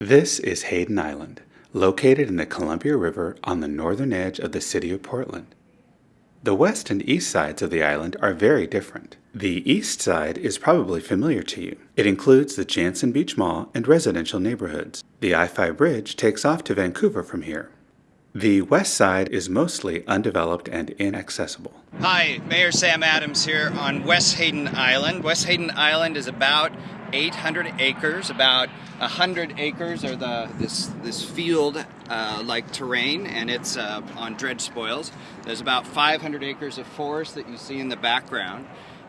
This is Hayden Island, located in the Columbia River on the northern edge of the city of Portland. The west and east sides of the island are very different. The east side is probably familiar to you. It includes the Jantzen Beach Mall and residential neighborhoods. The I-5 bridge takes off to Vancouver from here. The west side is mostly undeveloped and inaccessible. Hi, Mayor Sam Adams here on West Hayden Island. West Hayden Island is about 800 acres. About 100 acres are the this this field uh, like terrain, and it's uh, on dredge spoils. There's about 500 acres of forest that you see in the background,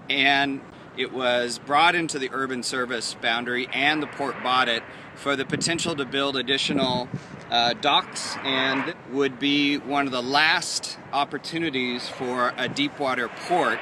and it was brought into the urban service boundary, and the port bought it for the potential to build additional uh, docks, and would be one of the last opportunities for a deep water port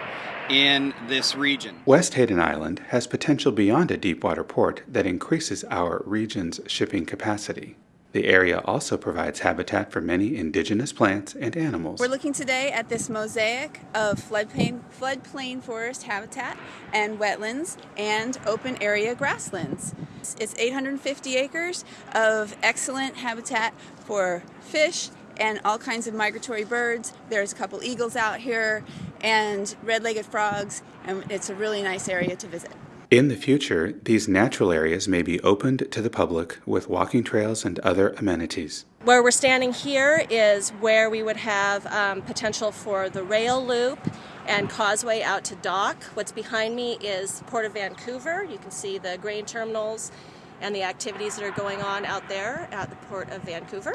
in this region. West Hayden Island has potential beyond a deepwater port that increases our region's shipping capacity. The area also provides habitat for many indigenous plants and animals. We're looking today at this mosaic of floodplain, floodplain forest habitat and wetlands and open area grasslands. It's 850 acres of excellent habitat for fish and all kinds of migratory birds. There's a couple eagles out here and red-legged frogs, and it's a really nice area to visit. In the future, these natural areas may be opened to the public with walking trails and other amenities. Where we're standing here is where we would have um, potential for the rail loop and causeway out to dock. What's behind me is Port of Vancouver. You can see the grain terminals and the activities that are going on out there at the Port of Vancouver.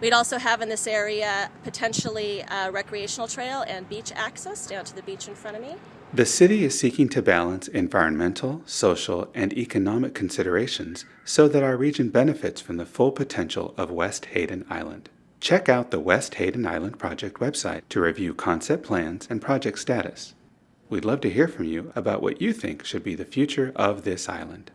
We'd also have in this area potentially a recreational trail and beach access down to the beach in front of me. The city is seeking to balance environmental, social, and economic considerations so that our region benefits from the full potential of West Hayden Island. Check out the West Hayden Island Project website to review concept plans and project status. We'd love to hear from you about what you think should be the future of this island.